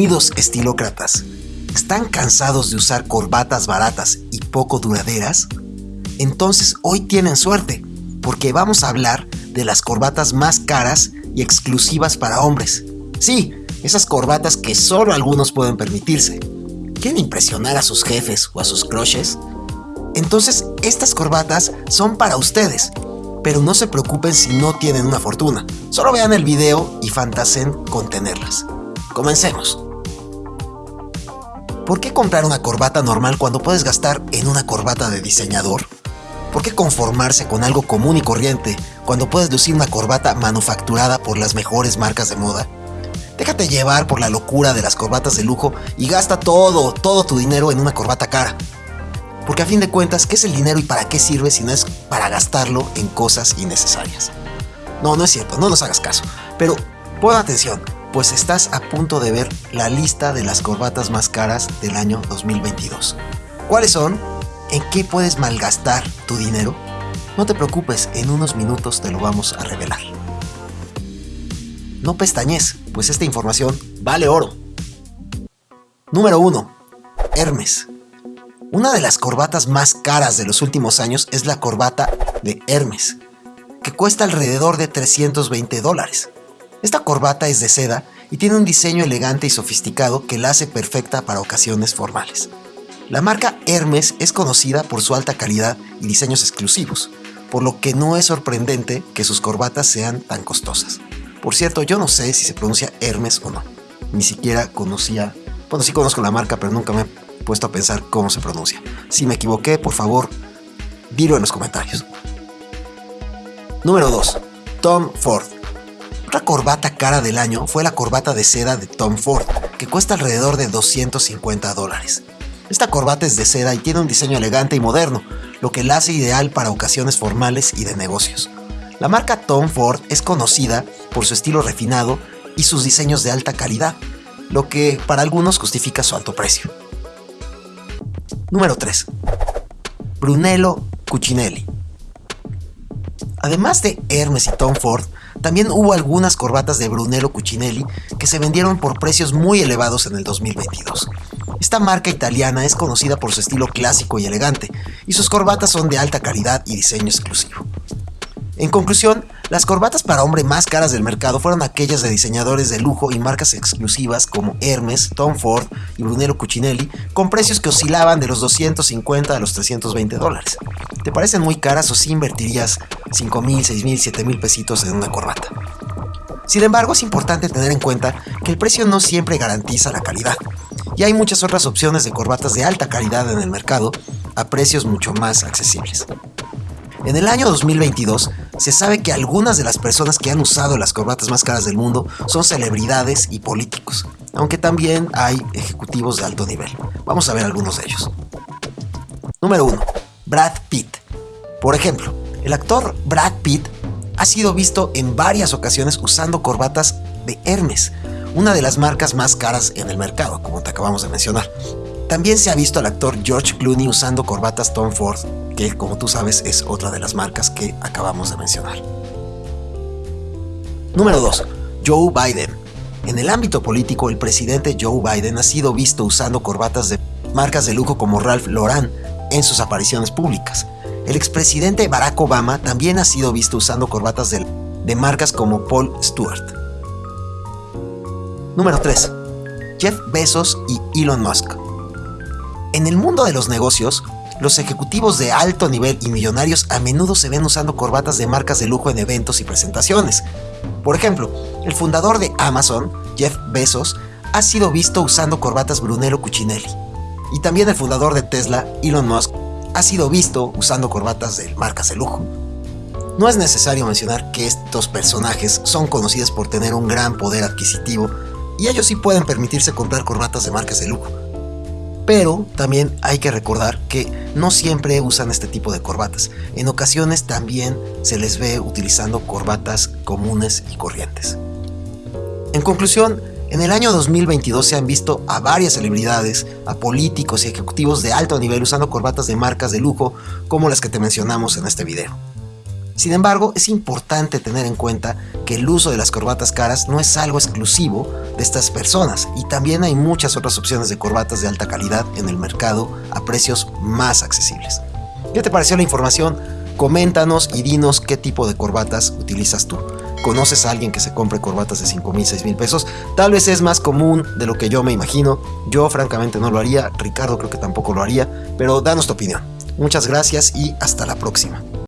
Bienvenidos estilócratas. ¿Están cansados de usar corbatas baratas y poco duraderas? Entonces hoy tienen suerte, porque vamos a hablar de las corbatas más caras y exclusivas para hombres. Sí, esas corbatas que solo algunos pueden permitirse. ¿Quieren impresionar a sus jefes o a sus crushes? Entonces estas corbatas son para ustedes, pero no se preocupen si no tienen una fortuna. Solo vean el video y fantaseen con tenerlas. Comencemos. ¿Por qué comprar una corbata normal cuando puedes gastar en una corbata de diseñador? ¿Por qué conformarse con algo común y corriente cuando puedes lucir una corbata manufacturada por las mejores marcas de moda? Déjate llevar por la locura de las corbatas de lujo y gasta todo, todo tu dinero en una corbata cara. Porque a fin de cuentas, ¿qué es el dinero y para qué sirve si no es para gastarlo en cosas innecesarias? No, no es cierto, no nos hagas caso. Pero pon atención, pues estás a punto de ver la lista de las corbatas más caras del año 2022. ¿Cuáles son? ¿En qué puedes malgastar tu dinero? No te preocupes, en unos minutos te lo vamos a revelar. No pestañes, pues esta información vale oro. Número 1. Hermes. Una de las corbatas más caras de los últimos años es la corbata de Hermes, que cuesta alrededor de 320 dólares. Esta corbata es de seda y tiene un diseño elegante y sofisticado que la hace perfecta para ocasiones formales. La marca Hermes es conocida por su alta calidad y diseños exclusivos, por lo que no es sorprendente que sus corbatas sean tan costosas. Por cierto, yo no sé si se pronuncia Hermes o no. Ni siquiera conocía... Bueno, sí conozco la marca, pero nunca me he puesto a pensar cómo se pronuncia. Si me equivoqué, por favor, dilo en los comentarios. Número 2. Tom Ford. Otra corbata cara del año fue la corbata de seda de Tom Ford, que cuesta alrededor de 250 dólares. Esta corbata es de seda y tiene un diseño elegante y moderno, lo que la hace ideal para ocasiones formales y de negocios. La marca Tom Ford es conocida por su estilo refinado y sus diseños de alta calidad, lo que para algunos justifica su alto precio. Número 3. Brunello Cucinelli. Además de Hermes y Tom Ford, también hubo algunas corbatas de Brunello Cucinelli que se vendieron por precios muy elevados en el 2022. Esta marca italiana es conocida por su estilo clásico y elegante, y sus corbatas son de alta calidad y diseño exclusivo. En conclusión, las corbatas para hombre más caras del mercado fueron aquellas de diseñadores de lujo y marcas exclusivas como Hermes, Tom Ford y Brunello Cucinelli, con precios que oscilaban de los 250 a los 320 dólares. ¿Te parecen muy caras o si invertirías 5 mil, 6 mil, 7 mil pesitos en una corbata? Sin embargo, es importante tener en cuenta que el precio no siempre garantiza la calidad, y hay muchas otras opciones de corbatas de alta calidad en el mercado a precios mucho más accesibles. En el año 2022 se sabe que algunas de las personas que han usado las corbatas más caras del mundo son celebridades y políticos, aunque también hay ejecutivos de alto nivel. Vamos a ver algunos de ellos. Número 1. Brad Pitt. Por ejemplo, el actor Brad Pitt ha sido visto en varias ocasiones usando corbatas de Hermes, una de las marcas más caras en el mercado, como te acabamos de mencionar. También se ha visto al actor George Clooney usando corbatas Tom Ford que como tú sabes es otra de las marcas que acabamos de mencionar. Número 2. Joe Biden. En el ámbito político, el presidente Joe Biden ha sido visto usando corbatas de marcas de lujo como Ralph Lauren en sus apariciones públicas. El expresidente Barack Obama también ha sido visto usando corbatas de, marcas como Paul Stewart. Número 3. Jeff Bezos y Elon Musk. En el mundo de los negocios, los ejecutivos de alto nivel y millonarios a menudo se ven usando corbatas de marcas de lujo en eventos y presentaciones. Por ejemplo, el fundador de Amazon, Jeff Bezos, ha sido visto usando corbatas Brunello Cucinelli. Y también el fundador de Tesla, Elon Musk, ha sido visto usando corbatas de marcas de lujo. No es necesario mencionar que estos personajes son conocidos por tener un gran poder adquisitivo y ellos sí pueden permitirse comprar corbatas de marcas de lujo. Pero también hay que recordar que no siempre usan este tipo de corbatas. En ocasiones también se les ve utilizando corbatas comunes y corrientes. En conclusión, en el año 2022 se han visto a varias celebridades, a políticos y ejecutivos de alto nivel usando corbatas de marcas de lujo como las que te mencionamos en este video. Sin embargo, es importante tener en cuenta que el uso de las corbatas caras no es algo exclusivo de estas personas y también hay muchas otras opciones de corbatas de alta calidad en el mercado a precios más accesibles. ¿Qué te pareció la información? Coméntanos y dinos qué tipo de corbatas utilizas tú. ¿Conoces a alguien que se compre corbatas de 5 mil, 6 mil pesos? Tal vez es más común de lo que yo me imagino. Yo francamente no lo haría, Ricardo creo que tampoco lo haría, pero danos tu opinión. Muchas gracias y hasta la próxima.